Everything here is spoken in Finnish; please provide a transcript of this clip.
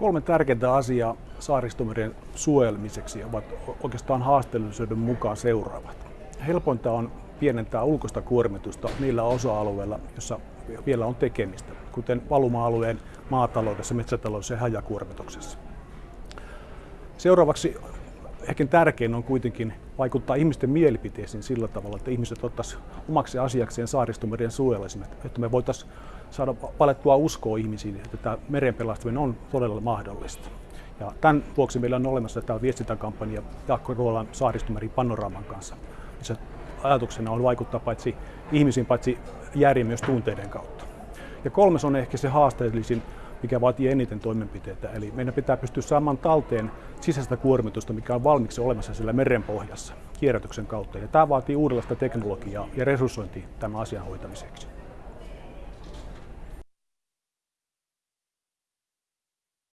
Kolme tärkeintä asiaa saaristomeren suojelmiseksi ovat oikeastaan haasteellisuuden mukaan seuraavat. Helpointa on pienentää ulkoista kuormitusta niillä osa-alueilla, joissa vielä on tekemistä, kuten valuma-alueen maataloudessa, metsätaloudessa ja hajakuormituksessa. Seuraavaksi ehkä tärkein on kuitenkin vaikuttaa ihmisten mielipiteisiin sillä tavalla, että ihmiset ottaisivat omaksi asiakseen saaristomeren suojelemisen, että me voitaisiin saada palettua uskoa ihmisiin, että tämä meren pelastaminen on todella mahdollista. Ja tämän vuoksi meillä on olemassa tämä viestintäkampanja Jaakko Ruolan saaristomeri panoraaman kanssa, missä ajatuksena on vaikuttaa paitsi ihmisiin, paitsi järjen myös tunteiden kautta. Ja kolmas on ehkä se haasteellisin, mikä vaatii eniten toimenpiteitä. Eli meidän pitää pystyä saamaan talteen sisäistä kuormitusta, mikä on valmiiksi olemassa siellä merenpohjassa kierrätyksen kautta. Ja tämä vaatii uudenlaista teknologiaa ja resurssointia tämän asian hoitamiseksi.